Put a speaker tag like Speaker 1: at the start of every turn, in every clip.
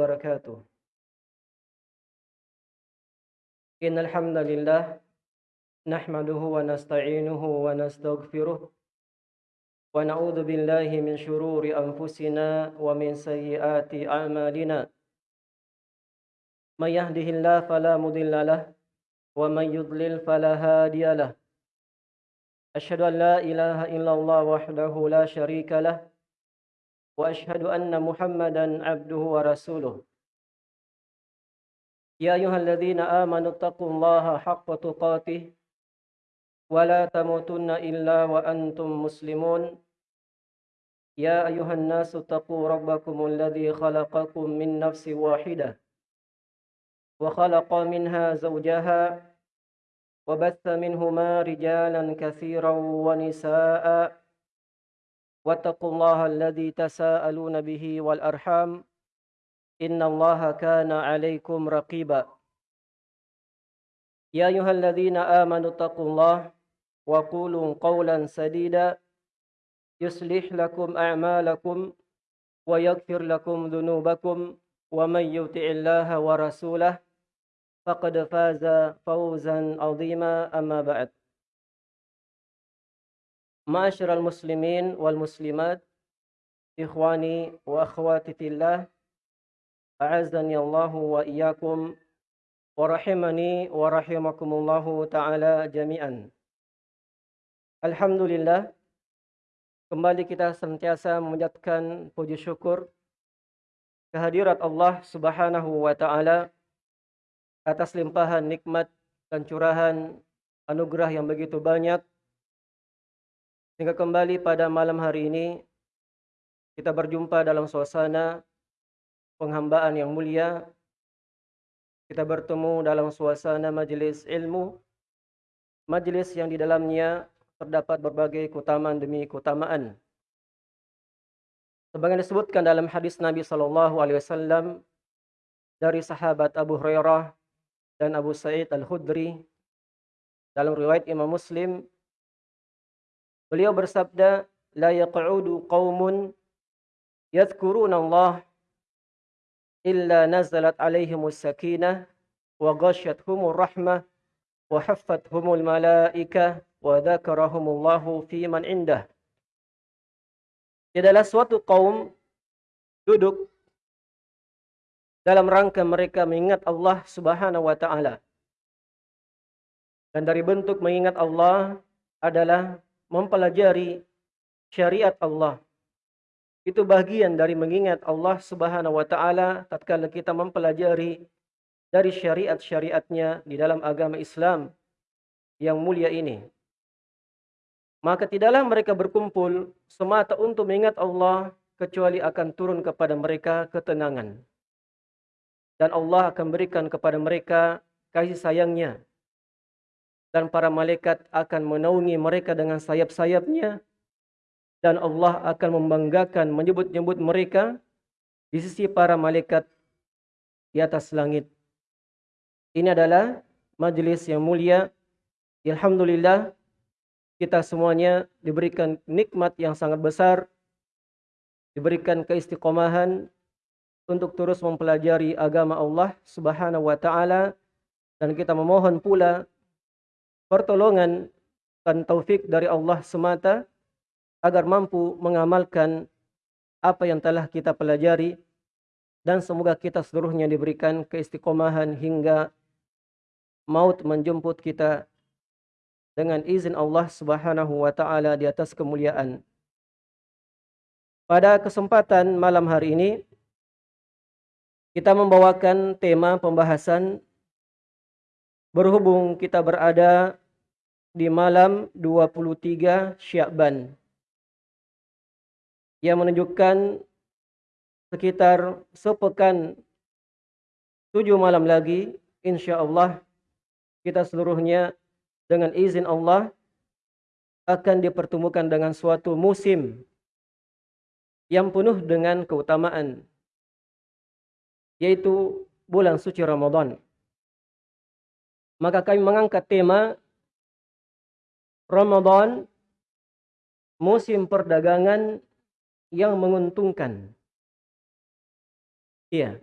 Speaker 1: وبركاته. إن الحمد لله نحمده ونستعينه ونستغفره ونعوذ بالله من شرور أنفسنا ومن سيئات أعمالنا. من يهده الله فلا مضل له ومن يضلل فلا هادي له. أشهد أن لا إله إلا الله وحده لا شريك له وأشهد أن محمدا عبده ورسوله يا أيها الذين آمنوا اتقوا الله حق تقاته ولا تموتن إلا وأنتم مسلمون يا أيها الناس اتقوا ربكم الذي خلقكم من نفس واحدة وخلق منها زوجها وبث منهما رجالا كثيرا ونساء واتقوا الله الذي تساءلون به والأرحام إن الله كان عليكم رقيبا. يا أيها الذين آمنوا اتقوا الله وقولوا قولا سديدا. يصلح لكم أعمالكم ويغفر لكم ذنوبكم ومن يطع الله ورسوله فقد فاز فوزا عظيما. أما بعد Ma'asyiral muslimin wal muslimat, ikhwani wa akhwati fillah, a'azzani Allah wa iyyakum wa rahimani wa rahimakumullah taala jami'an. Alhamdulillah kembali kita senantiasa memanjatkan puji syukur kehadirat Allah Subhanahu wa taala atas limpahan nikmat dan curahan anugerah yang begitu banyak sehingga kembali pada malam hari ini kita berjumpa dalam suasana penghambaan yang mulia. Kita bertemu dalam suasana majelis ilmu, majelis yang di dalamnya terdapat berbagai keutamaan demi keutamaan. Sebagaimana disebutkan dalam hadis Nabi wasallam dari sahabat Abu Hurairah dan Abu Sa'id Al-Khudri dalam riwayat Imam Muslim beliau bersabda la yaq'udu qaumun yadhkuruna Allah illa nazalat alaihimus sakinah wa ghasyathumur rahmah wa haffathumul malaikah wa dzakarahumullahu fi man indah. Tidaklah suatu kaum duduk dalam rangka mereka mengingat Allah Subhanahu wa taala. Dan dari bentuk mengingat Allah adalah mempelajari syariat Allah itu bagian dari mengingat Allah Subhanahu wa taala tatkala kita mempelajari dari syariat-syariatnya di dalam agama Islam yang mulia ini. Maka tidaklah mereka berkumpul semata untuk mengingat Allah kecuali akan turun kepada mereka ketenangan. Dan Allah akan berikan kepada mereka kasih sayangnya. Dan para malaikat akan menaungi mereka dengan sayap-sayapnya dan Allah akan membanggakan menyebut-nyebut mereka di sisi para malaikat di atas langit. Ini adalah majelis yang mulia. Alhamdulillah kita semuanya diberikan nikmat yang sangat besar, diberikan keistiqomahan untuk terus mempelajari agama Allah Subhanahu wa taala dan kita memohon pula pertolongan dan taufik dari Allah semata agar mampu mengamalkan apa yang telah kita pelajari dan semoga kita seluruhnya diberikan keistiqomahan hingga maut menjemput kita dengan izin Allah Subhanahu wa taala di atas kemuliaan. Pada kesempatan malam hari ini kita membawakan tema pembahasan berhubung kita berada di malam 23 Syakban yang menunjukkan sekitar sepekan tujuh malam lagi insya Allah kita seluruhnya dengan izin Allah akan dipertemukan dengan suatu musim yang penuh dengan keutamaan yaitu bulan suci Ramadan maka kami mengangkat tema Ramadan musim perdagangan yang menguntungkan. Iya.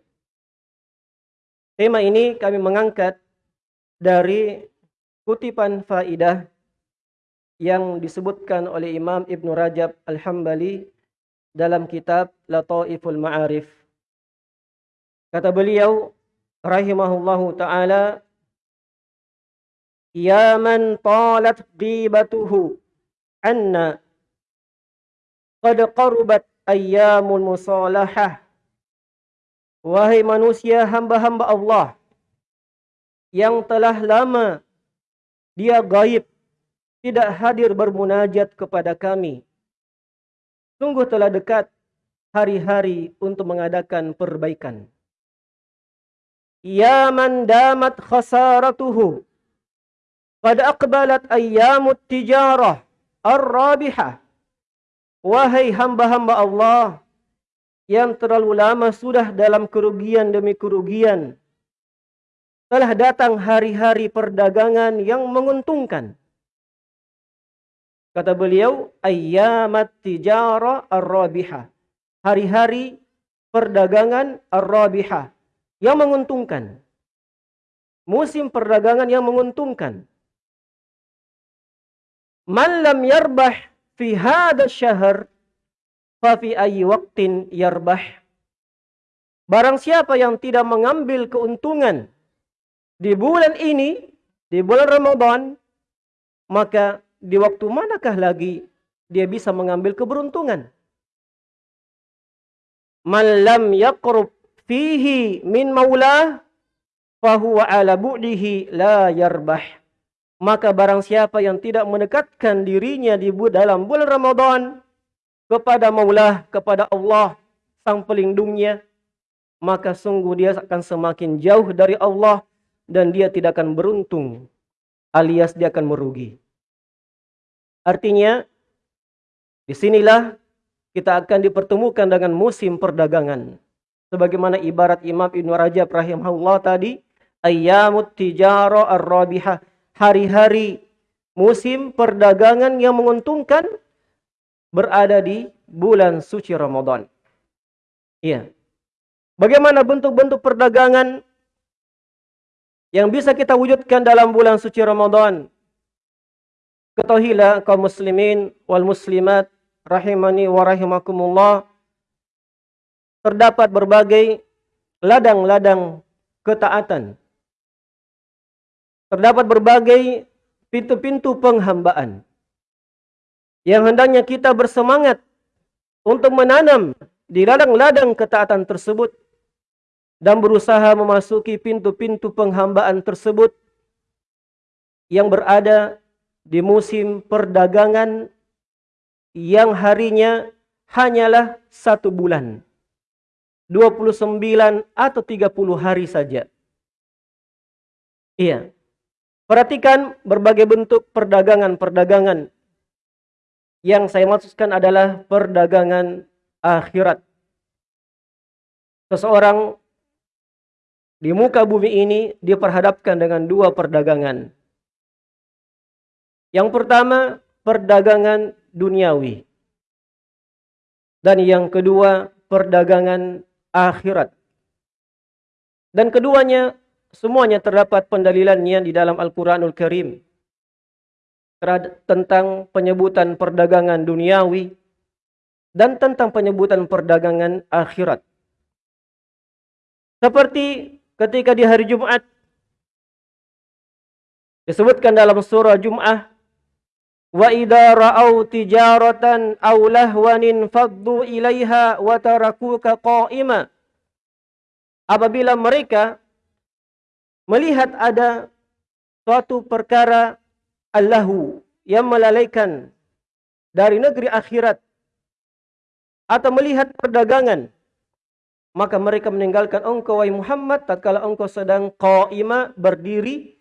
Speaker 1: Tema ini kami mengangkat dari kutipan faidah yang disebutkan oleh Imam Ibn Rajab Al-Hambali dalam kitab Lataiful Ma'arif. Kata beliau rahimahullahu taala Ya man talat ghibatuhu anna qad qarubat ayyamul musalahah Wahai manusia hamba-hamba Allah yang telah lama dia gaib, tidak hadir bermunajat kepada kami. Sungguh telah dekat hari-hari untuk mengadakan perbaikan. Ya man damat khasaratuhu. Qad aqbalat ayyamut tijarah ar-rabihah. Wahai hamba-hamba Allah yang terlalu lama sudah dalam kerugian demi kerugian. Telah datang hari-hari perdagangan yang menguntungkan. Kata beliau, ayyamat tijara ar-rabihah. Hari-hari perdagangan ar-rabihah yang menguntungkan. Musim perdagangan yang menguntungkan. Man lam yarbah fi hadha syahr Fafi ayi waktin yarbah. Barang siapa yang tidak mengambil keuntungan di bulan ini, di bulan Ramadan, maka di waktu manakah lagi dia bisa mengambil keberuntungan? Man lam yaqrub fihi min maulah fahuwa ala bu'dihi la yarbah. Maka barang siapa yang tidak mendekatkan dirinya di dalam bulan Ramadan, kepada Maulah, kepada Allah sang pelindungnya, maka sungguh dia akan semakin jauh dari Allah dan dia tidak akan beruntung alias dia akan merugi. Artinya di sinilah kita akan dipertemukan dengan musim perdagangan. Sebagaimana ibarat Imam Ibn Rajab rahimahullah tadi, ayyamut tijara ar-rabihah, hari-hari musim perdagangan yang menguntungkan berada di bulan suci Ramadan. Iya. Bagaimana bentuk-bentuk perdagangan yang bisa kita wujudkan dalam bulan suci Ramadan? Ketahuilah kaum muslimin wal muslimat rahimani wa rahimakumullah terdapat berbagai ladang-ladang ketaatan. Terdapat berbagai pintu-pintu penghambaan yang hendaknya kita bersemangat untuk menanam di ladang-ladang ketaatan tersebut dan berusaha memasuki pintu-pintu penghambaan tersebut yang berada di musim perdagangan yang harinya hanyalah satu bulan. 29 atau 30 hari saja. Iya. Perhatikan berbagai bentuk perdagangan-perdagangan yang saya maksudkan adalah perdagangan akhirat. Seseorang di muka bumi ini diperhadapkan dengan dua perdagangan. Yang pertama, perdagangan duniawi. Dan yang kedua, perdagangan akhirat. Dan keduanya, semuanya terdapat pendalilannya di dalam Al-Quranul Karim tentang penyebutan perdagangan duniawi dan tentang penyebutan perdagangan akhirat. Seperti ketika di hari Jumat disebutkan dalam surah Jum'ah wa idza ra'au tijaratan aw lahwanin faddu ilaiha wa tarakuka qa'ima apabila mereka melihat ada suatu perkara Allahu yang melalaikan dari negeri akhirat atau melihat perdagangan maka mereka meninggalkan engkau wahai Muhammad tatkala engkau sedang qaima berdiri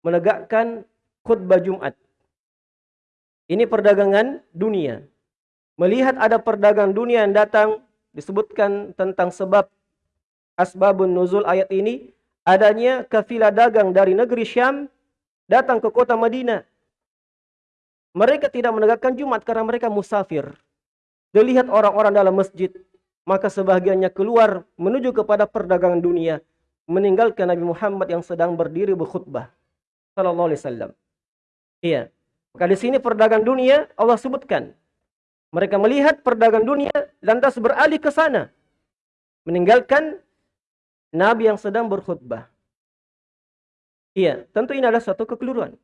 Speaker 1: menegakkan khutbah Jumat. Ini perdagangan dunia. Melihat ada perdagangan dunia yang datang disebutkan tentang sebab asbabun nuzul ayat ini adanya kafilah dagang dari negeri Syam datang ke kota Madinah. Mereka tidak menegakkan Jumat karena mereka musafir. Dilihat orang-orang dalam masjid, maka sebahagiannya keluar menuju kepada perdagangan dunia. meninggalkan Nabi Muhammad yang sedang berdiri berkhutbah sallallahu alaihi wasallam. Iya. Maka di sini perdagangan dunia Allah sebutkan. Mereka melihat perdagangan dunia lantas beralih ke sana. Meninggalkan Nabi yang sedang berkhutbah. Iya, tentu ini adalah suatu kekeliruan.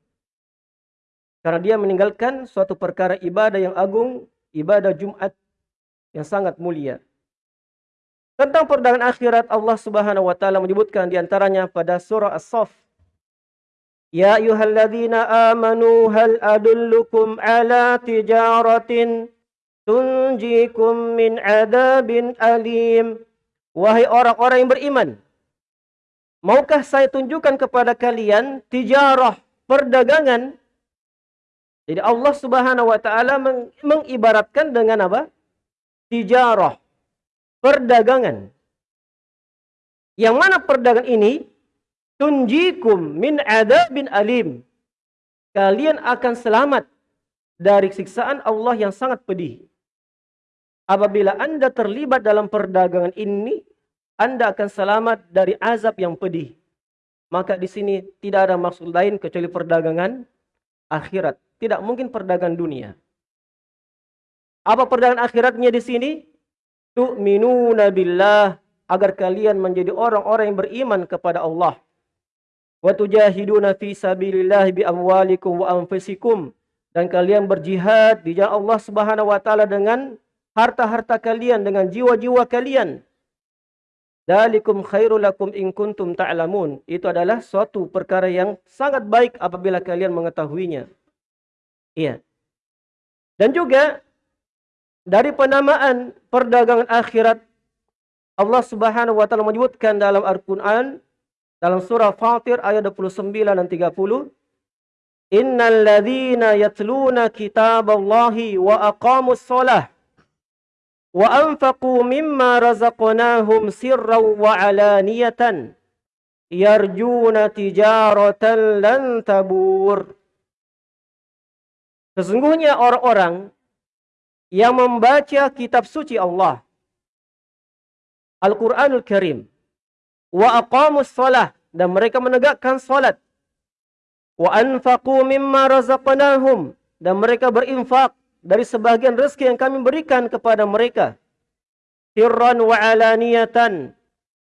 Speaker 1: Karena dia meninggalkan suatu perkara ibadah yang agung, ibadah Jumat yang sangat mulia. Tentang perdagangan akhirat Allah Subhanahu wa taala menyebutkan di antaranya pada surah As-Saff. Ya ayyuhalladzina amanu hal adullukum ala tijaratin tunjikum min adabin alim. Wahai orang-orang yang beriman, maukah saya tunjukkan kepada kalian tijarah, perdagangan jadi Allah Subhanahu wa taala mengibaratkan dengan apa? Tijarah. Perdagangan. Yang mana perdagangan ini tunjikum min adabin alim. Kalian akan selamat dari siksaan Allah yang sangat pedih. Apabila Anda terlibat dalam perdagangan ini, Anda akan selamat dari azab yang pedih. Maka di sini tidak ada maksud lain kecuali perdagangan akhirat. Tidak mungkin perdagangan dunia. Apa perdagangan akhiratnya di sini? Tu'minuna billah agar kalian menjadi orang-orang yang beriman kepada Allah. Wa tujahiduna fi sabilillah bi amwalikum wa anfusikum dan kalian berjihad di jalan Allah Subhanahu wa taala dengan harta-harta kalian dengan jiwa-jiwa kalian. Dalikum khairul lakum in kuntum ta'lamun. Itu adalah suatu perkara yang sangat baik apabila kalian mengetahuinya. Iya. Dan juga dari penamaan perdagangan akhirat Allah Subhanahu wa taala menyebutkan dalam Al-Qur'an dalam surah Fatir ayat 29 dan 30 Innal ladzina yatluna kitaballahi wa aqamus shalah wa anfaqu mimma razaqnahum sirran wa alaniyatan. Lan tabur. Sesungguhnya orang-orang yang membaca kitab suci Allah Al-Quranul Karim wa aqamus salah dan mereka menegakkan salat wa anfaqu mimma razaqnahum dan mereka berinfak dari sebagian rezeki yang kami berikan kepada mereka. Sirran wa alaniyatan.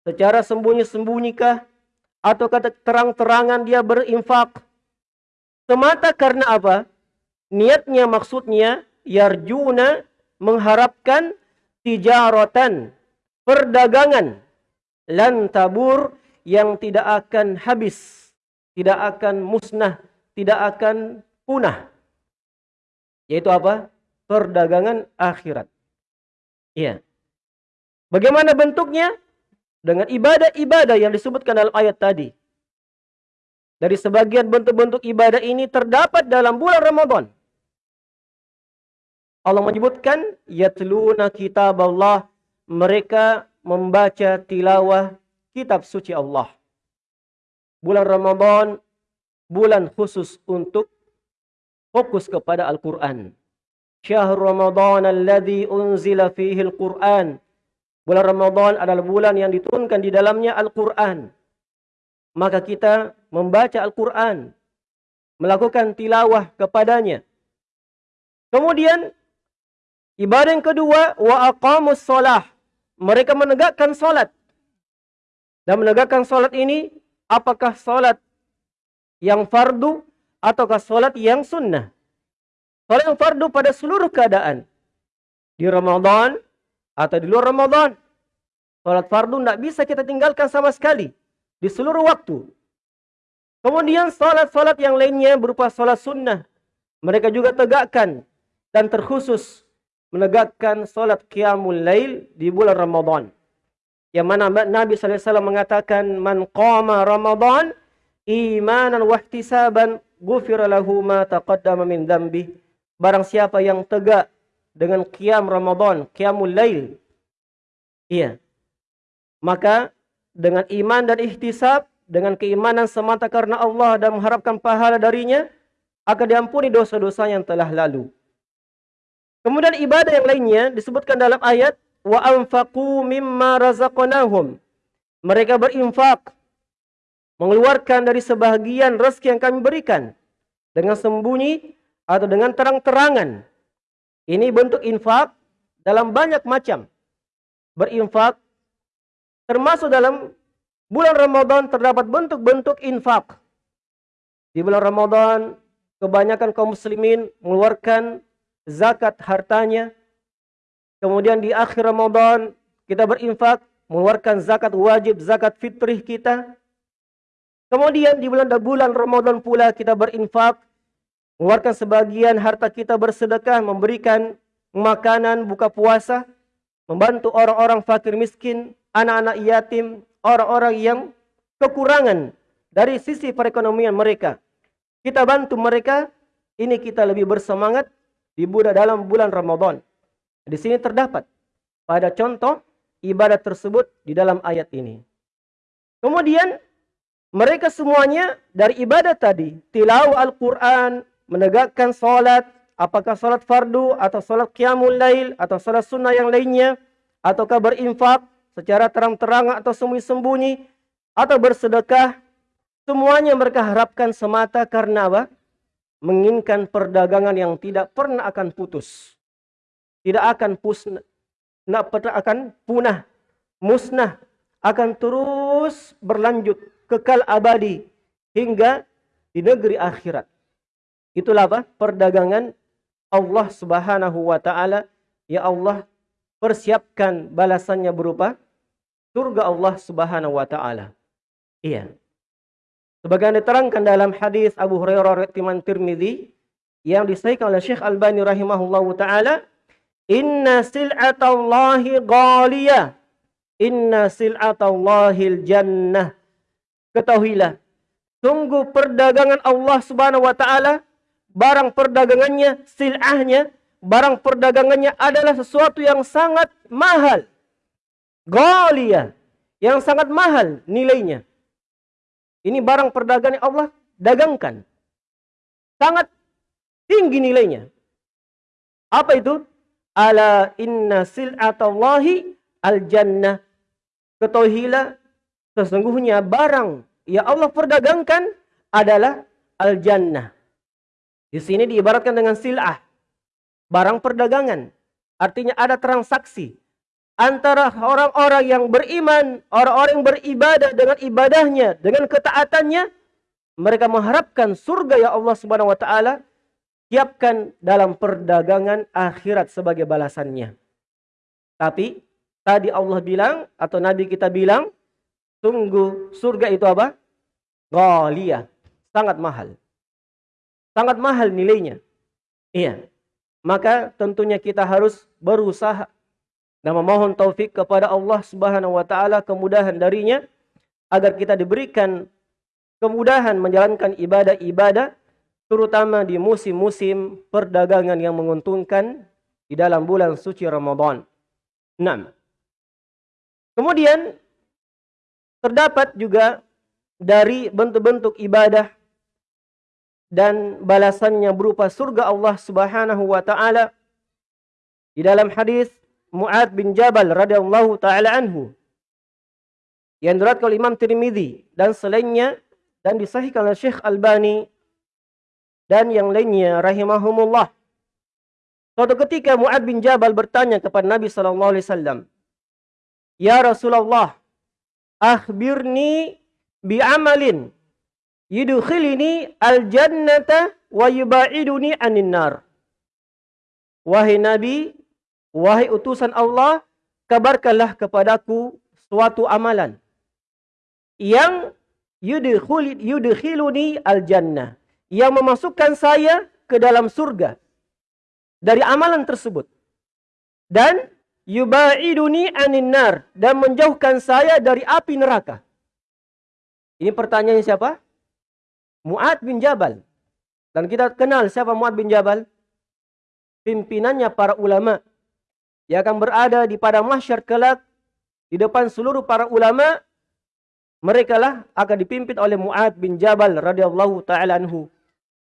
Speaker 1: Secara sembunyi-sembunyi atau kata terang-terangan dia berinfak? Semata karena apa? Niatnya maksudnya yarjuna mengharapkan tijaratan perdagangan. Lan tabur yang tidak akan habis, tidak akan musnah, tidak akan punah. Yaitu apa? Perdagangan akhirat. Iya. Bagaimana bentuknya? Dengan ibadah-ibadah yang disebutkan dalam ayat tadi. Dari sebagian bentuk-bentuk ibadah ini terdapat dalam bulan Ramadan. Allah menyebutkan yatluna kitab Allah mereka membaca tilawah kitab suci Allah. Bulan Ramadan bulan khusus untuk fokus kepada Al-Qur'an. Syahr Ramadan alladhi unzila fihi Al-Qur'an. Bulan Ramadan adalah bulan yang diturunkan di dalamnya Al-Qur'an. Maka kita membaca Al-Qur'an, melakukan tilawah kepadanya. Kemudian Ibadah yang kedua, wa aqamus solah. Mereka menegakkan solat. Dan menegakkan solat ini, apakah solat yang fardu ataukah solat yang sunnah? Solat yang fardu pada seluruh keadaan. Di Ramadan atau di luar Ramadan. Solat fardu tidak bisa kita tinggalkan sama sekali. Di seluruh waktu. Kemudian solat-solat yang lainnya berupa solat sunnah. Mereka juga tegakkan dan terkhusus menegakkan solat qiyamul lail di bulan Ramadan. Yang mana Nabi SAW mengatakan, Man qama Ramadan imanan wahtisaban gufira lahu ma taqaddama min dambi. Barang siapa yang tegak dengan qiyam Ramadan, qiyamul lail. Iya. Maka dengan iman dan ihtisab, dengan keimanan semata karena Allah dan mengharapkan pahala darinya, akan diampuni dosa-dosa yang telah lalu. Kemudian ibadah yang lainnya disebutkan dalam ayat wa anfaqu mimma razaqnahum. Mereka berinfak mengeluarkan dari sebahagian rezeki yang kami berikan dengan sembunyi atau dengan terang-terangan. Ini bentuk infak dalam banyak macam. Berinfak termasuk dalam bulan Ramadan terdapat bentuk-bentuk infak. Di bulan Ramadan kebanyakan kaum muslimin mengeluarkan zakat hartanya. Kemudian di akhir Ramadan kita berinfak mengeluarkan zakat wajib, zakat fitrih kita. Kemudian di bulan bulan Ramadan pula kita berinfak, mengeluarkan sebagian harta kita bersedekah, memberikan makanan buka puasa, membantu orang-orang fakir miskin, anak-anak yatim, orang-orang yang kekurangan dari sisi perekonomian mereka. Kita bantu mereka, ini kita lebih bersemangat di bulan dalam bulan Ramadan. Di sini terdapat pada contoh ibadat tersebut di dalam ayat ini. Kemudian mereka semuanya dari ibadat tadi, tilawah Al-Quran, menegakkan solat, apakah solat fardu atau solat qiyamul lail atau solat sunnah yang lainnya, ataukah berinfak secara terang-terang atau sembunyi-sembunyi, atau bersedekah, semuanya mereka harapkan semata karena apa? Menginginkan perdagangan yang tidak pernah akan putus. Tidak akan pusna, akan punah, musnah, akan terus berlanjut kekal abadi hingga di negeri akhirat. Itulah apa? Perdagangan Allah Subhanahu wa taala ya Allah persiapkan balasannya berupa surga Allah Subhanahu wa taala. Iya. Sebagaimana diterangkan dalam hadis Abu Hurairah riwayat Tirmizi yang disahihkan oleh Syekh Albani rahimahullahu taala, "Inna sil'atallahi ghaliyah. Inna sil'atallahil jannah." Ketahuilah sungguh perdagangan Allah Subhanahu wa taala barang perdagangannya silahnya barang perdagangannya adalah sesuatu yang sangat mahal. Ghalia yang sangat mahal nilainya. Ini barang perdagangan Allah dagangkan. Sangat tinggi nilainya. Apa itu? Ala inna sil'atallahi al jannah ketahuilah Sesungguhnya barang yang Allah perdagangkan adalah al-jannah. Di sini diibaratkan dengan sil'ah. Barang perdagangan. Artinya ada transaksi. Antara orang-orang yang beriman, orang-orang yang beribadah dengan ibadahnya, dengan ketaatannya. Mereka mengharapkan surga ya Allah subhanahu wa ta'ala. Siapkan dalam perdagangan akhirat sebagai balasannya. Tapi tadi Allah bilang atau Nabi kita bilang Sungguh surga itu apa? Ghaliyah. Sangat mahal. Sangat mahal nilainya. Iya. Maka tentunya kita harus berusaha dan memohon taufik kepada Allah Subhanahu wa taala kemudahan darinya agar kita diberikan kemudahan menjalankan ibadah-ibadah terutama di musim-musim perdagangan yang menguntungkan di dalam bulan suci Ramadan. 6. Kemudian Terdapat juga dari bentuk-bentuk ibadah dan balasannya berupa surga Allah Subhanahu wa taala di dalam hadis Muad bin Jabal radhiyallahu taala anhu yang diriwayatkan oleh Imam Tirmizi dan selainnya dan disahihkan oleh Syekh Albani dan yang lainnya rahimahumullah. Suatu ketika Muad bin Jabal bertanya kepada Nabi sallallahu alaihi wasallam, "Ya Rasulullah, akhbirni bi amalin yudkhilini al jannata wa yubaiduni anin nar. Wahai Nabi, wahai utusan Allah, kabarkanlah kepadaku suatu amalan yang yudkhiluni al jannah, yang memasukkan saya ke dalam surga. Dari amalan tersebut. Dan yubaiduni anin nar dan menjauhkan saya dari api neraka. Ini pertanyaan siapa? Muad bin Jabal. Dan kita kenal siapa Muad bin Jabal? Pimpinannya para ulama yang akan berada di pada mahsyar kelak di depan seluruh para ulama mereka lah akan dipimpin oleh Muad bin Jabal radhiyallahu taala anhu.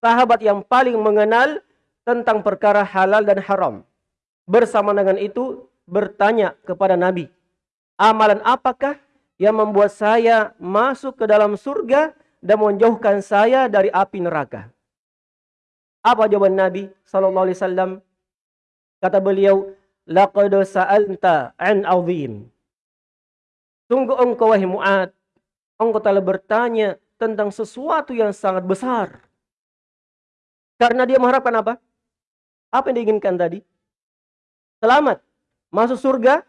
Speaker 1: Sahabat yang paling mengenal tentang perkara halal dan haram. Bersama dengan itu bertanya kepada Nabi, amalan apakah yang membuat saya masuk ke dalam surga dan menjauhkan saya dari api neraka. Apa jawaban Nabi sallallahu? Kata beliau, "Laqad sa'alta an 'azim." Sungguh engkau wahai Mu'ad, engkau telah bertanya tentang sesuatu yang sangat besar. Karena dia mengharapkan apa? Apa yang diinginkan tadi? Selamat, masuk surga,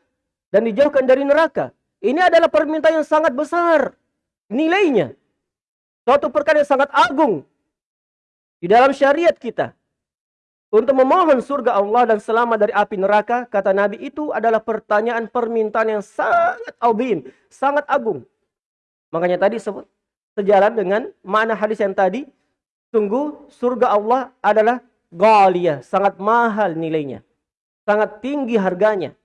Speaker 1: dan dijauhkan dari neraka. Ini adalah permintaan yang sangat besar nilainya. Suatu perkara yang sangat agung di dalam syariat kita. Untuk memohon surga Allah dan selamat dari api neraka, kata Nabi itu adalah pertanyaan permintaan yang sangat azim, sangat agung. Makanya tadi sebut sejalan dengan makna hadis yang tadi, sungguh surga Allah adalah ghaliyah, sangat mahal nilainya. Sangat tinggi harganya.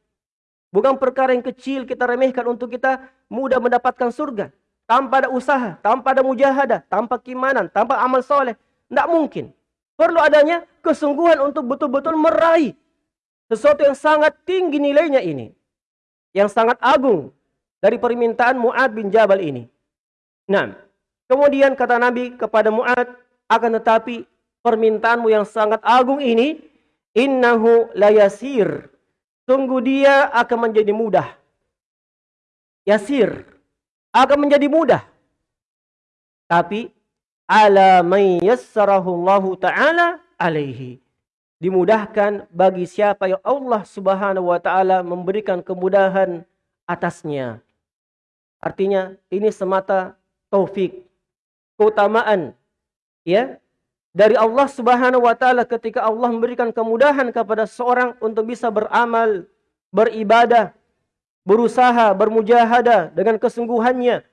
Speaker 1: Bukan perkara yang kecil kita remehkan untuk kita mudah mendapatkan surga. Tanpa ada usaha, tanpa ada mujahadah, tanpa kimanan, tanpa amal soleh. Tidak mungkin. Perlu adanya kesungguhan untuk betul-betul meraih sesuatu yang sangat tinggi nilainya ini. Yang sangat agung dari permintaan Mu'ad bin Jabal ini. Nah, kemudian kata Nabi kepada Mu'ad, akan tetapi permintaanmu yang sangat agung ini, innahu layasir. Sungguh dia akan menjadi mudah. Yasir. Akan menjadi mudah. Tapi ala man yassarahu Allah taala alaihi dimudahkan bagi siapa yang Allah Subhanahu wa taala memberikan kemudahan atasnya artinya ini semata taufik keutamaan ya dari Allah Subhanahu wa taala ketika Allah memberikan kemudahan kepada seorang untuk bisa beramal beribadah berusaha bermujahadah dengan kesungguhannya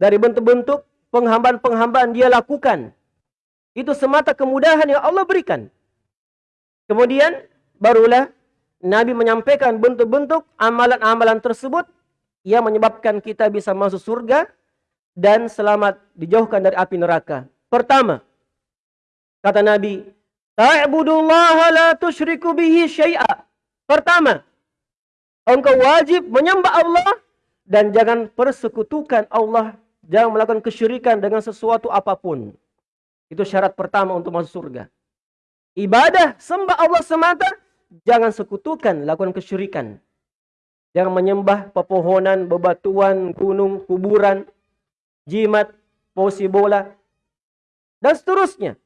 Speaker 1: dari bentuk-bentuk penghambaan-penghambaan dia lakukan. Itu semata kemudahan yang Allah berikan. Kemudian barulah Nabi menyampaikan bentuk-bentuk amalan-amalan tersebut yang menyebabkan kita bisa masuk surga dan selamat dijauhkan dari api neraka. Pertama, kata Nabi, Ta'budullaha la tusyriku bihi syai'a. Pertama, engkau wajib menyembah Allah dan jangan persekutukan Allah Jangan melakukan kesyirikan dengan sesuatu apa pun. Itu syarat pertama untuk masuk surga. Ibadah, sembah Allah semata, jangan sekutukan, lakukan kesyirikan. Jangan menyembah pepohonan, bebatuan, gunung, kuburan, jimat, posi bola, dan seterusnya.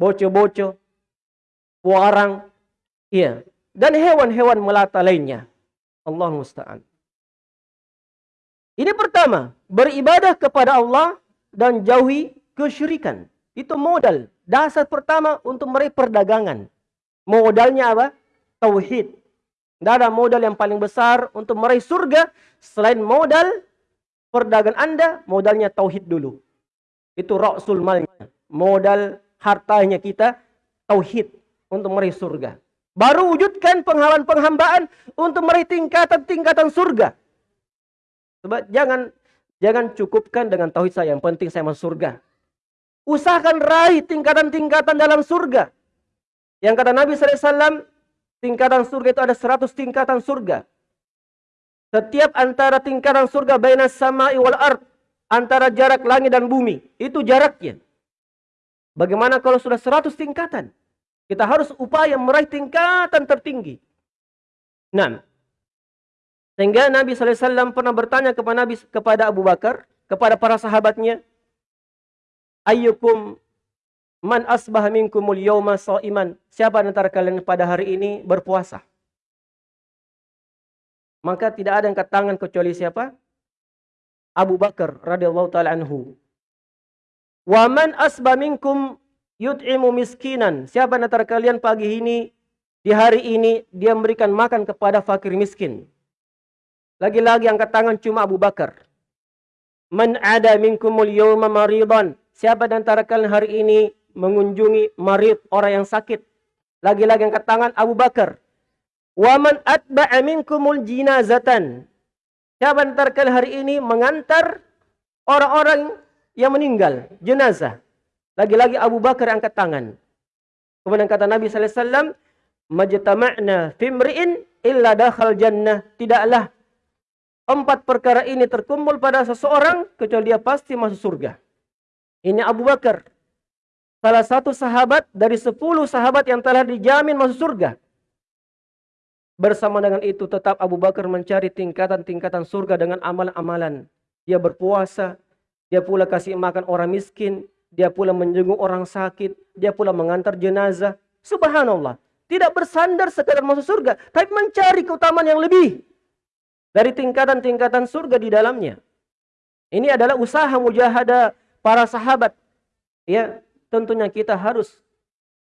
Speaker 1: Boco-boco, puarang, iya, dan hewan-hewan melata lainnya. Allah musta'an. Ini pertama, beribadah kepada Allah dan jauhi kesyirikan. Itu modal. Dasar pertama untuk meraih perdagangan. Modalnya apa? Tauhid. Tidak ada modal yang paling besar untuk meraih surga selain modal perdagangan Anda, modalnya tauhid dulu. Itu rasul malnya. Modal hartanya kita tauhid untuk meraih surga. Baru wujudkan penghambahan-penghambaan untuk meraih tingkatan-tingkatan surga. Sebab jangan jangan cukupkan dengan tauhid saya. Yang penting saya masuk surga. Usahakan raih tingkatan-tingkatan dalam surga. Yang kata Nabi SAW, tingkatan surga itu ada 100 tingkatan surga. Setiap antara tingkatan surga baina sama'i wal ard. Antara jarak langit dan bumi. Itu jaraknya. Bagaimana kalau sudah 100 tingkatan? Kita harus upaya meraih tingkatan tertinggi. Nah, sehingga Nabi SAW pernah bertanya kepada Nabi kepada Abu Bakar, kepada para sahabatnya, Ayyukum man asbah minkumul yawma iman. Siapa antara kalian pada hari ini berpuasa? Maka tidak ada yang tangan kecuali siapa? Abu Bakar radhiyallahu taala anhu. Wa man asbah minkum yut'imu miskinan. Siapa antara kalian pagi ini di hari ini dia memberikan makan kepada fakir miskin? Lagi-lagi angkat tangan cuma Abu Bakar. Man ada minkumul yawma maridan. Siapa antara kalian hari ini mengunjungi marid, orang yang sakit. Lagi-lagi angkat tangan Abu Bakar. Wa man atba'a minkumul jinazatan. Siapa antara kalian hari ini mengantar orang-orang yang meninggal, jenazah. Lagi-lagi Abu Bakar angkat tangan. Kemudian kata Nabi sallallahu alaihi wasallam, "Majtama'na fimri'in illa dakhal jannah." Tidaklah empat perkara ini terkumpul pada seseorang, kecuali dia pasti masuk surga. Ini Abu Bakar. Salah satu sahabat dari sepuluh sahabat yang telah dijamin masuk surga. Bersama dengan itu tetap Abu Bakar mencari tingkatan-tingkatan surga dengan amalan-amalan. Dia berpuasa, dia pula kasih makan orang miskin, dia pula menjenguk orang sakit, dia pula mengantar jenazah. Subhanallah. Tidak bersandar sekadar masuk surga, tapi mencari keutamaan yang lebih dari tingkatan-tingkatan surga di dalamnya. Ini adalah usaha mujahadah para sahabat. Ya, tentunya kita harus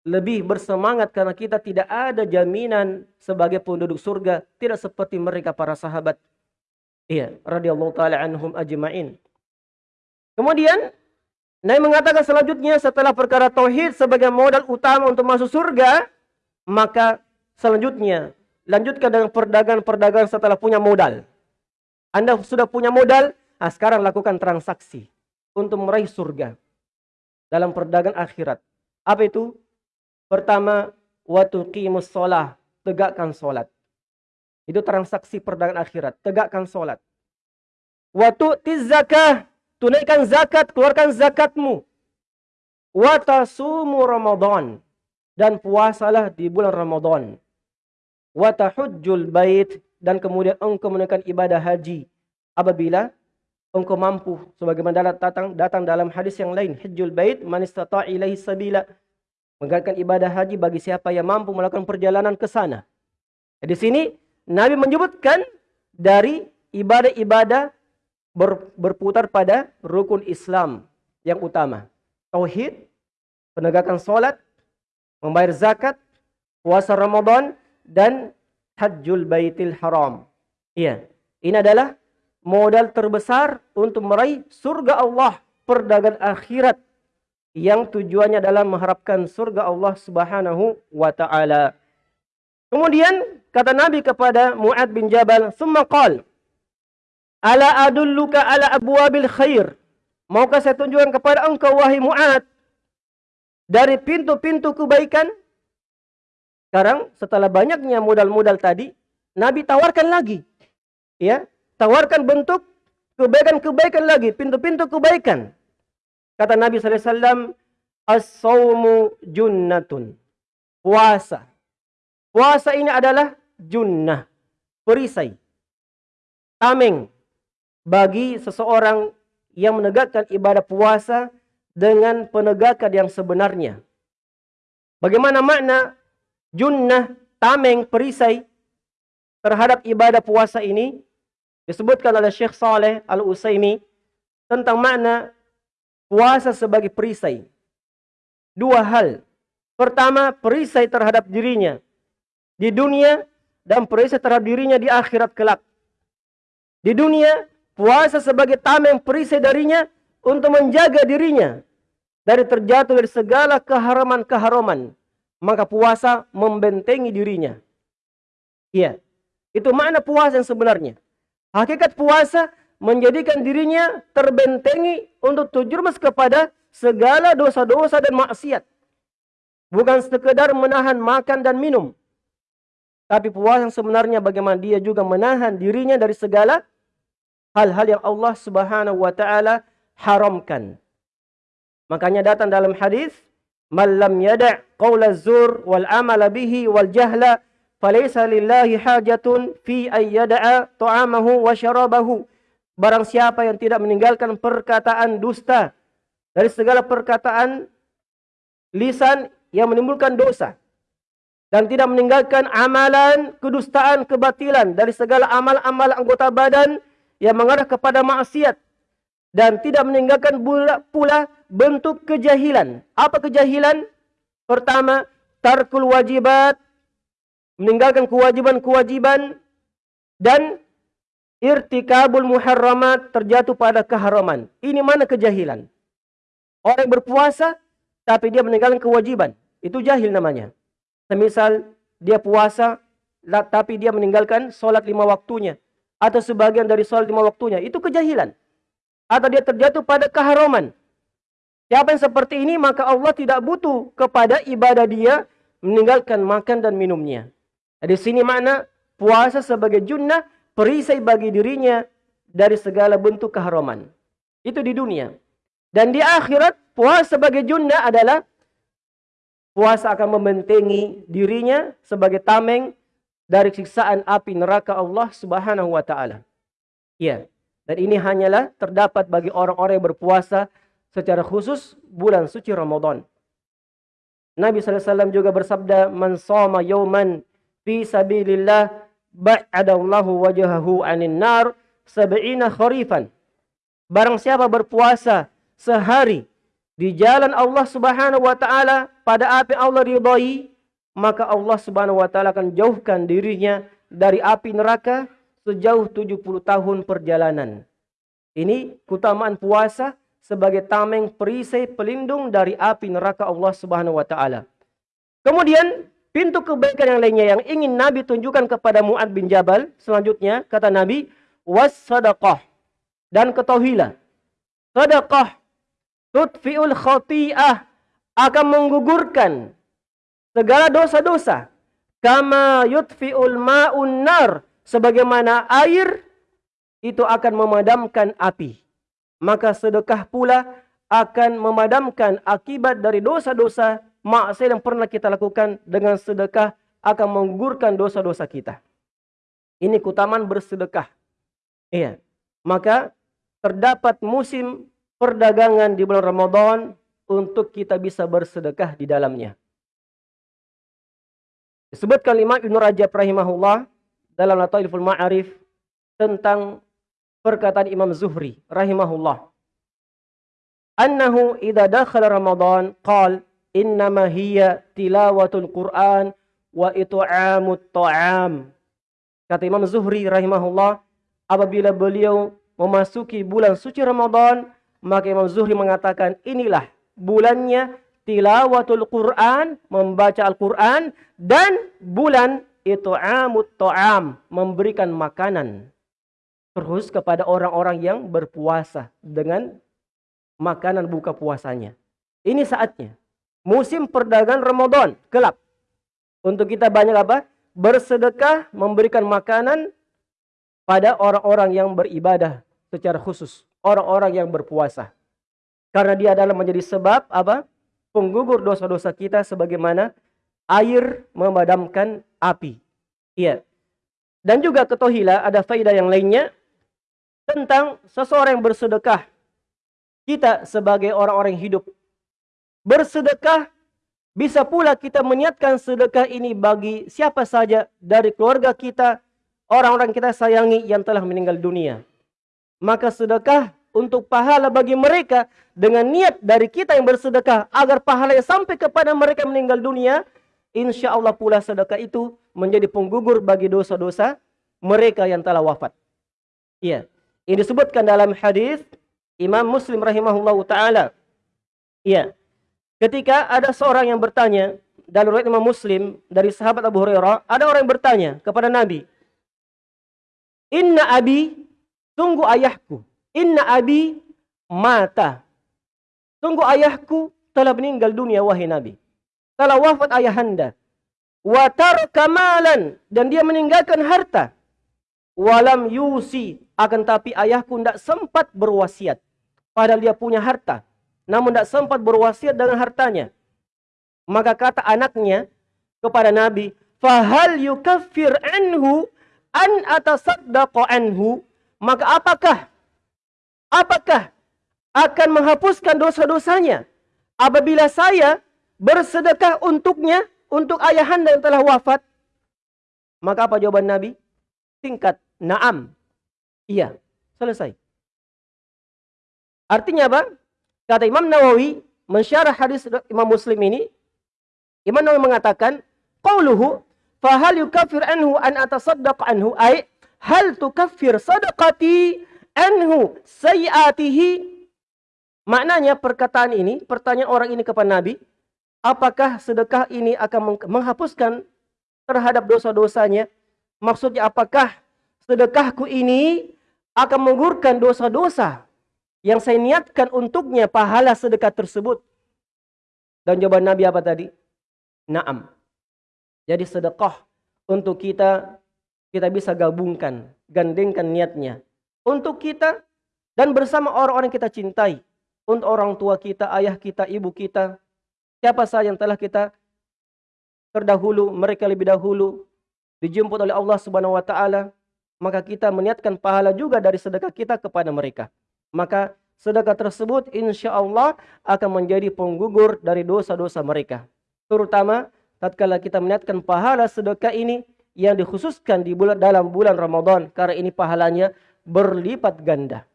Speaker 1: lebih bersemangat karena kita tidak ada jaminan sebagai penduduk surga tidak seperti mereka para sahabat iya radhiyallahu taala anhum ajmain kemudian Nabi mengatakan selanjutnya setelah perkara tauhid sebagai modal utama untuk masuk surga maka selanjutnya lanjutkan dengan perdagangan-perdagangan setelah punya modal Anda sudah punya modal nah sekarang lakukan transaksi untuk meraih surga dalam perdagangan akhirat apa itu Pertama, waktu sholah, tegakkan sholat. Itu transaksi perdagangan akhirat, tegakkan sholat. Waktu tizakah, tunaikan zakat, keluarkan zakatmu. Watasumu Ramadan dan puasalah di bulan Ramadan. Watahujjul bait dan kemudian engkau menunaikan ibadah haji apabila engkau mampu sebagaimana datang datang dalam hadis yang lain hajjul bait man istata ilaihi sabila Mengerjakan ibadah haji bagi siapa yang mampu melakukan perjalanan ke sana. Di sini Nabi menyebutkan dari ibadah-ibadah ber, berputar pada rukun Islam yang utama. Tauhid, penegakan solat, membayar zakat, puasa Ramadan, dan hajjul baitil haram. Iya, ini adalah modal terbesar untuk meraih surga Allah, perdagangan akhirat yang tujuannya adalah mengharapkan surga Allah Subhanahu wa taala. Kemudian kata Nabi kepada Muad bin Jabal, "Tsumma qal, ala adulluka ala abwabil khair?" Maukah saya tunjukkan kepada engkau wahai Muad dari pintu-pintu kebaikan? Sekarang setelah banyaknya modal-modal tadi, Nabi tawarkan lagi. Ya, tawarkan bentuk kebaikan-kebaikan lagi, pintu-pintu kebaikan. Kata Nabi SAW, As-sawmu junnatun. Puasa. Puasa ini adalah junnah. Perisai. Tameng. Bagi seseorang yang menegakkan ibadah puasa dengan penegakan yang sebenarnya. Bagaimana makna junnah, tameng, perisai terhadap ibadah puasa ini? Disebutkan oleh Syekh Saleh Al-Usaimi tentang makna puasa sebagai perisai. Dua hal. Pertama, perisai terhadap dirinya di dunia dan perisai terhadap dirinya di akhirat kelak. Di dunia, puasa sebagai tameng perisai darinya untuk menjaga dirinya dari terjatuh dari segala keharaman-keharaman. Maka puasa membentengi dirinya. Iya. Itu makna puasa yang sebenarnya. Hakikat puasa menjadikan dirinya terbentengi untuk terjerumus kepada segala dosa-dosa dan maksiat. Bukan sekedar menahan makan dan minum. Tapi puasa yang sebenarnya bagaimana dia juga menahan dirinya dari segala hal-hal yang Allah Subhanahu wa taala haramkan. Makanya datang dalam hadis, "Man lam yada' qaula zur wal amala bihi wal jahla, falaysa lillahi hajatun fi ay yada'a ta'amahu wa syarabahu." Barang siapa yang tidak meninggalkan perkataan dusta dari segala perkataan lisan yang menimbulkan dosa dan tidak meninggalkan amalan kedustaan kebatilan dari segala amal-amal anggota badan yang mengarah kepada maksiat dan tidak meninggalkan pula, bentuk kejahilan. Apa kejahilan? Pertama, tarkul wajibat, meninggalkan kewajiban-kewajiban dan irtikabul muharramat terjatuh pada keharaman. Ini mana kejahilan? Orang berpuasa tapi dia meninggalkan kewajiban. Itu jahil namanya. Semisal dia puasa tapi dia meninggalkan sholat lima waktunya. Atau sebagian dari sholat lima waktunya. Itu kejahilan. Atau dia terjatuh pada keharaman. Siapa yang seperti ini maka Allah tidak butuh kepada ibadah dia meninggalkan makan dan minumnya. Di sini makna puasa sebagai junnah perisai bagi dirinya dari segala bentuk keharaman. Itu di dunia. Dan di akhirat puasa sebagai junna adalah puasa akan membentengi dirinya sebagai tameng dari siksaan api neraka Allah Subhanahu wa taala. Ya. Dan ini hanyalah terdapat bagi orang-orang yang berpuasa secara khusus bulan suci Ramadan. Nabi SAW juga bersabda, Man soma yawman fi sabilillah ba'adallahu wajahahu anin nar sab'ina kharifan. Barang siapa berpuasa sehari di jalan Allah Subhanahu wa taala pada api Allah ridhai, maka Allah Subhanahu wa taala akan jauhkan dirinya dari api neraka sejauh 70 tahun perjalanan. Ini keutamaan puasa sebagai tameng perisai pelindung dari api neraka Allah Subhanahu wa taala. Kemudian pintu kebaikan yang lainnya yang ingin Nabi tunjukkan kepada Muad bin Jabal selanjutnya kata Nabi was sadaqah dan ketahuilah sedekah tutfiul khati'ah akan menggugurkan segala dosa-dosa kama yutfiul ma'un nar sebagaimana air itu akan memadamkan api. Maka sedekah pula akan memadamkan akibat dari dosa-dosa maksiat yang pernah kita lakukan dengan sedekah akan menggugurkan dosa-dosa kita. Ini kutaman bersedekah. Iya. Maka terdapat musim perdagangan di bulan Ramadan untuk kita bisa bersedekah di dalamnya. Disebutkan Imam Ibn Rajab rahimahullah dalam Lataiful Ma'arif tentang perkataan Imam Zuhri rahimahullah. Annahu idza dakhala Ramadan qal innama hiya tilawatul Quran wa it'amut ta'am. Kata Imam Zuhri rahimahullah, apabila beliau memasuki bulan suci Ramadan, maka Imam Zuhri mengatakan inilah bulannya tilawatul Quran, membaca Al-Quran, dan bulan itu amut to'am, memberikan makanan. Terus kepada orang-orang yang berpuasa dengan makanan buka puasanya. Ini saatnya. Musim perdagangan Ramadan, gelap. Untuk kita banyak apa? Bersedekah, memberikan makanan pada orang-orang yang beribadah secara khusus. Orang-orang yang berpuasa. Karena dia adalah menjadi sebab apa? Penggugur dosa-dosa kita sebagaimana air memadamkan api. Iya. Dan juga ketohila ada faedah yang lainnya tentang seseorang yang bersedekah. Kita sebagai orang-orang hidup bersedekah bisa pula kita meniatkan sedekah ini bagi siapa saja dari keluarga kita, orang-orang kita sayangi yang telah meninggal dunia. Maka sedekah untuk pahala bagi mereka dengan niat dari kita yang bersedekah agar pahalanya sampai kepada mereka meninggal dunia insya Allah pula sedekah itu menjadi penggugur bagi dosa-dosa mereka yang telah wafat. Iya. Ini disebutkan dalam hadis Imam Muslim rahimahullah taala. Iya. Ketika ada seorang yang bertanya dalam riwayat Imam Muslim dari sahabat Abu Hurairah, ada orang yang bertanya kepada Nabi, "Inna abi, tunggu ayahku. Inna abi mata. Tunggu ayahku telah meninggal dunia wahai Nabi." telah wafat ayahanda. Wa kamalan dan dia meninggalkan harta. Walam yusi akan tapi ayahku tidak sempat berwasiat. Padahal dia punya harta. Namun tidak sempat berwasiat dengan hartanya. Maka kata anaknya kepada Nabi, Fahal yukaffir anhu an atasaddaqo anhu. Maka apakah? Apakah akan menghapuskan dosa-dosanya? Apabila saya bersedekah untuknya, untuk ayahanda yang telah wafat? Maka apa jawaban Nabi? Tingkat naam. Iya, selesai. Artinya apa? Kata Imam Nawawi, mensyarah hadis Imam Muslim ini, Imam Nawawi mengatakan, Qauluhu, fahal yukafir anhu an atasaddaq anhu, ay, hal tukaffir sadaqati anhu sayyatihi. Maknanya perkataan ini, pertanyaan orang ini kepada Nabi, apakah sedekah ini akan menghapuskan terhadap dosa-dosanya? Maksudnya apakah sedekahku ini akan menggurkan dosa-dosa yang saya niatkan untuknya pahala sedekah tersebut? Dan jawaban Nabi apa tadi? Naam. Jadi sedekah untuk kita kita bisa gabungkan, gandengkan niatnya untuk kita dan bersama orang-orang kita cintai, untuk orang tua kita, ayah kita, ibu kita, siapa saja yang telah kita terdahulu, mereka lebih dahulu dijemput oleh Allah Subhanahu wa taala, maka kita meniatkan pahala juga dari sedekah kita kepada mereka. Maka sedekah tersebut insya Allah akan menjadi penggugur dari dosa-dosa mereka. Terutama tatkala kita meniatkan pahala sedekah ini yang dikhususkan di bulan dalam bulan Ramadan karena ini pahalanya berlipat ganda.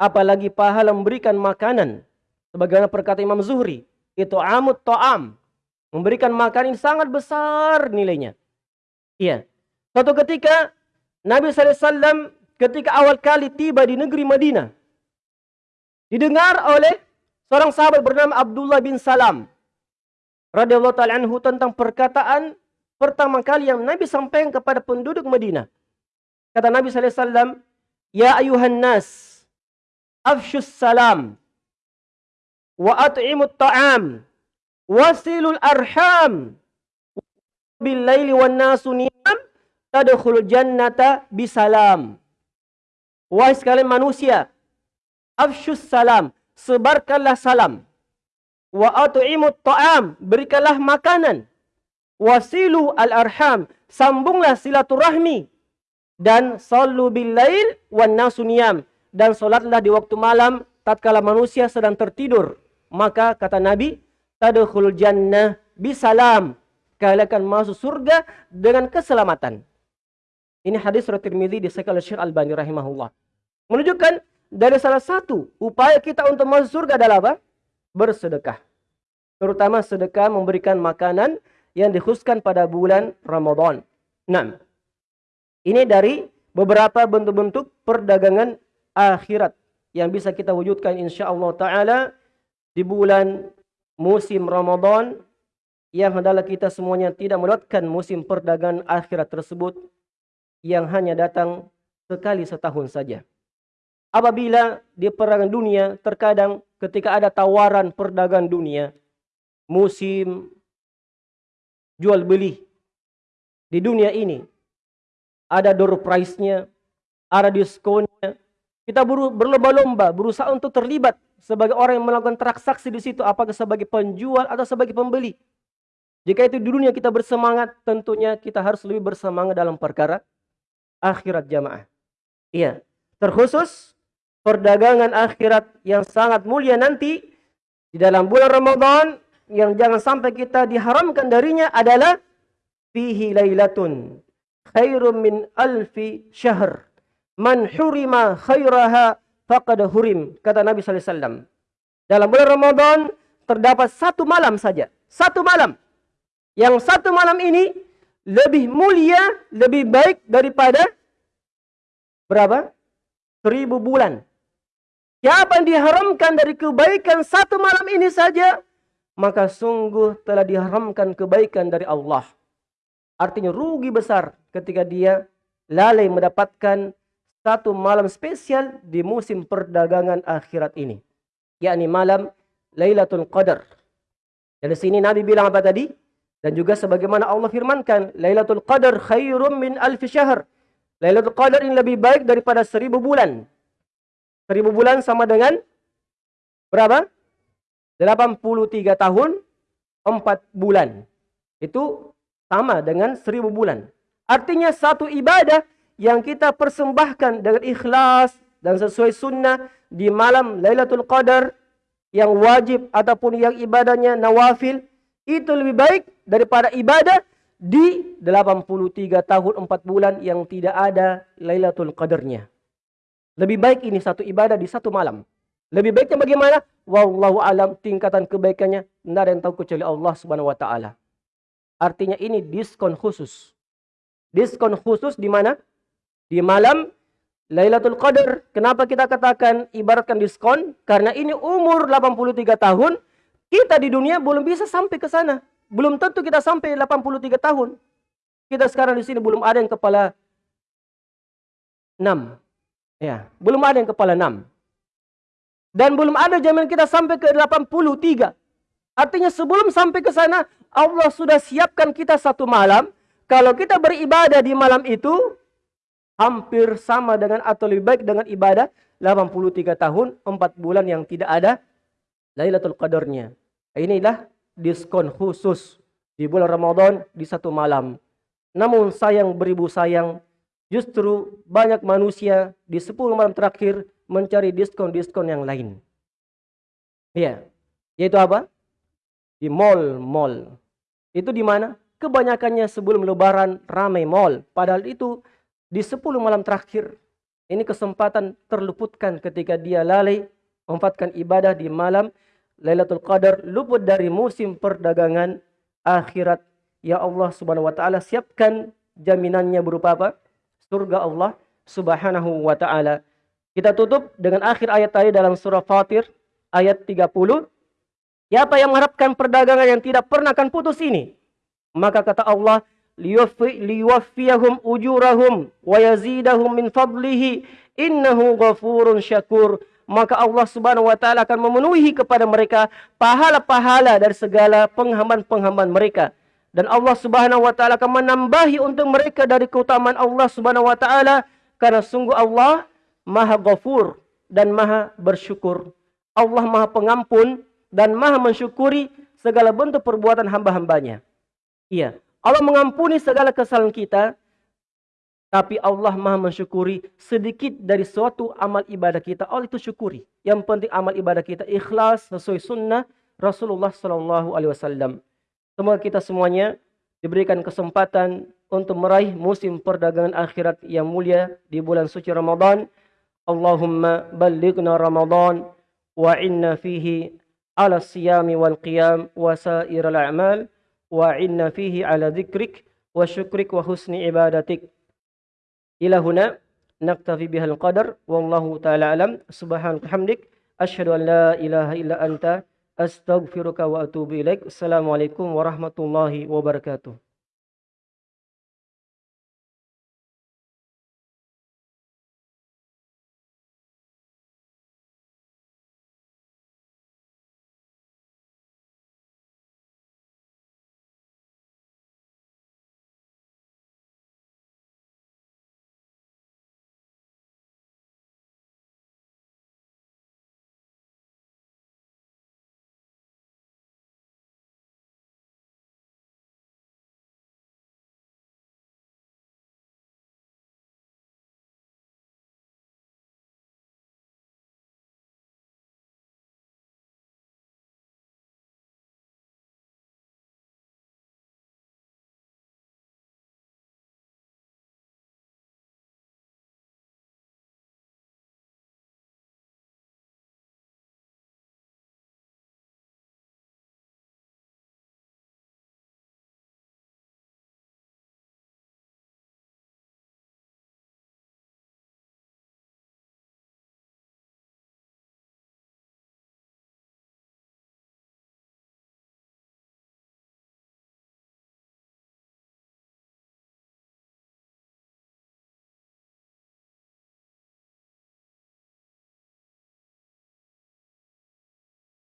Speaker 1: Apalagi pahala memberikan makanan sebagaimana perkata Imam Zuhri, itu amut ta'am. Memberikan makanan sangat besar nilainya. Iya. Suatu ketika Nabi SAW ketika awal kali tiba di negeri Madinah didengar oleh seorang sahabat bernama Abdullah bin Salam radhiyallahu taala anhu tentang perkataan pertama kali yang Nabi sampaikan kepada penduduk Madinah. Kata Nabi wasallam, "Ya ayuhan nas, afshus salam wa at'imut ta'am wasilul arham bil laili wan nasu niyam tadkhul jannata bisalam." Wahai sekalian manusia, afshus salam, sebarkanlah salam. Wa at'imut ta'am berikanlah makanan. Wasilu al arham sambunglah silaturahmi dan sallu bil lail wan nasuniyam dan salatlah di waktu malam tatkala manusia sedang tertidur. Maka kata nabi tadkhul jannah bisalam. Kalian akan masuk surga dengan keselamatan. Ini hadis riwayat Tirmizi di Syekh Al-Syekh Albani rahimahullah. Menunjukkan dari salah satu upaya kita untuk masuk surga adalah apa? Bersedekah. Terutama sedekah memberikan makanan yang dikhususkan pada bulan Ramadan. Nah, ini dari beberapa bentuk-bentuk perdagangan akhirat yang bisa kita wujudkan insya Allah Ta'ala di bulan musim Ramadan yang adalah kita semuanya tidak melewatkan musim perdagangan akhirat tersebut yang hanya datang sekali setahun saja. Apabila di perdagangan dunia terkadang ketika ada tawaran perdagangan dunia, musim jual beli di dunia ini, ada door price-nya, ada diskonnya. Kita berlomba-lomba, berusaha untuk terlibat sebagai orang yang melakukan transaksi di situ, apakah sebagai penjual atau sebagai pembeli. Jika itu di dunia kita bersemangat, tentunya kita harus lebih bersemangat dalam perkara akhirat jamaah. Iya, terkhusus perdagangan akhirat yang sangat mulia nanti di dalam bulan Ramadan yang jangan sampai kita diharamkan darinya adalah fihi lailatun khairum min alfi syahr. Man hurima khairaha faqad hurim kata Nabi wasallam. Dalam bulan Ramadan terdapat satu malam saja satu malam. Yang satu malam ini lebih mulia lebih baik daripada berapa? Seribu bulan. Siapa yang diharamkan dari kebaikan satu malam ini saja, maka sungguh telah diharamkan kebaikan dari Allah. Artinya rugi besar ketika dia lalai mendapatkan satu malam spesial di musim perdagangan akhirat ini. Yakni malam Lailatul Qadar. Dari sini Nabi bilang apa tadi? Dan juga sebagaimana Allah firmankan, Lailatul Qadar khairum min alfi syahr. Lailatul Qadar ini lebih baik daripada seribu bulan. Seribu bulan sama dengan berapa? 83 tahun 4 bulan. Itu sama dengan seribu bulan. Artinya satu ibadah yang kita persembahkan dengan ikhlas dan sesuai sunnah di malam Lailatul Qadar yang wajib ataupun yang ibadahnya nawafil itu lebih baik daripada ibadah di 83 tahun 4 bulan yang tidak ada Lailatul Qadarnya. Lebih baik ini satu ibadah di satu malam. Lebih baiknya bagaimana? Wallahu alam tingkatan kebaikannya tidak ada yang tahu kecuali Allah Subhanahu wa taala. Artinya ini diskon khusus. Diskon khusus di mana? Di malam Lailatul Qadar. Kenapa kita katakan ibaratkan diskon? Karena ini umur 83 tahun, kita di dunia belum bisa sampai ke sana. Belum tentu kita sampai 83 tahun. Kita sekarang di sini belum ada yang kepala 6. Ya, belum ada yang kepala enam. Dan belum ada jaminan kita sampai ke 83. Artinya sebelum sampai ke sana, Allah sudah siapkan kita satu malam. Kalau kita beribadah di malam itu hampir sama dengan atau lebih baik dengan ibadah 83 tahun 4 bulan yang tidak ada Lailatul Qadarnya. Inilah diskon khusus di bulan Ramadan di satu malam. Namun sayang beribu sayang justru banyak manusia di 10 malam terakhir mencari diskon-diskon yang lain. Ya, yaitu apa? Di mall-mall. Itu di mana? Kebanyakannya sebelum lebaran ramai mall. Padahal itu di 10 malam terakhir ini kesempatan terluputkan ketika dia lalai memanfaatkan ibadah di malam Lailatul Qadar luput dari musim perdagangan akhirat. Ya Allah Subhanahu wa taala siapkan jaminannya berupa apa? Surga Allah Subhanahu wa taala. Kita tutup dengan akhir ayat tadi dalam surah Fatir ayat 30. Siapa yang mengharapkan perdagangan yang tidak pernah akan putus ini? Maka kata Allah, liwaffiyahum ujurahum wa yazidahum min fadlihi innahu ghafurun syakur maka Allah Subhanahu wa taala akan memenuhi kepada mereka pahala-pahala dari segala penghamban-penghamban mereka dan Allah Subhanahu wa taala akan menambahi untuk mereka dari keutamaan Allah Subhanahu wa taala karena sungguh Allah Maha Ghafur dan Maha bersyukur. Allah Maha Pengampun dan Maha mensyukuri segala bentuk perbuatan hamba-hambanya. Iya, Allah mengampuni segala kesalahan kita, tapi Allah maha mensyukuri sedikit dari suatu amal ibadah kita. Allah itu syukuri. Yang penting amal ibadah kita ikhlas sesuai sunnah Rasulullah Sallallahu Alaihi Wasallam. Semoga kita semuanya diberikan kesempatan untuk meraih musim perdagangan akhirat yang mulia di bulan suci Ramadan. Allahumma balighna Ramadan wa inna fihi ala siyami wal qiyam wa sa'iral a'mal. وعنا فيه على ذكرك وشكرك وحسن عبادتك. إلى هنا نكتفي بها القدر والله تعالى أعلم. سبحانك حمدك أشهد أن لا إله إلا أنت. أستغفرك وأتوب إليك. السلام عليكم ورحمة الله وبركاته.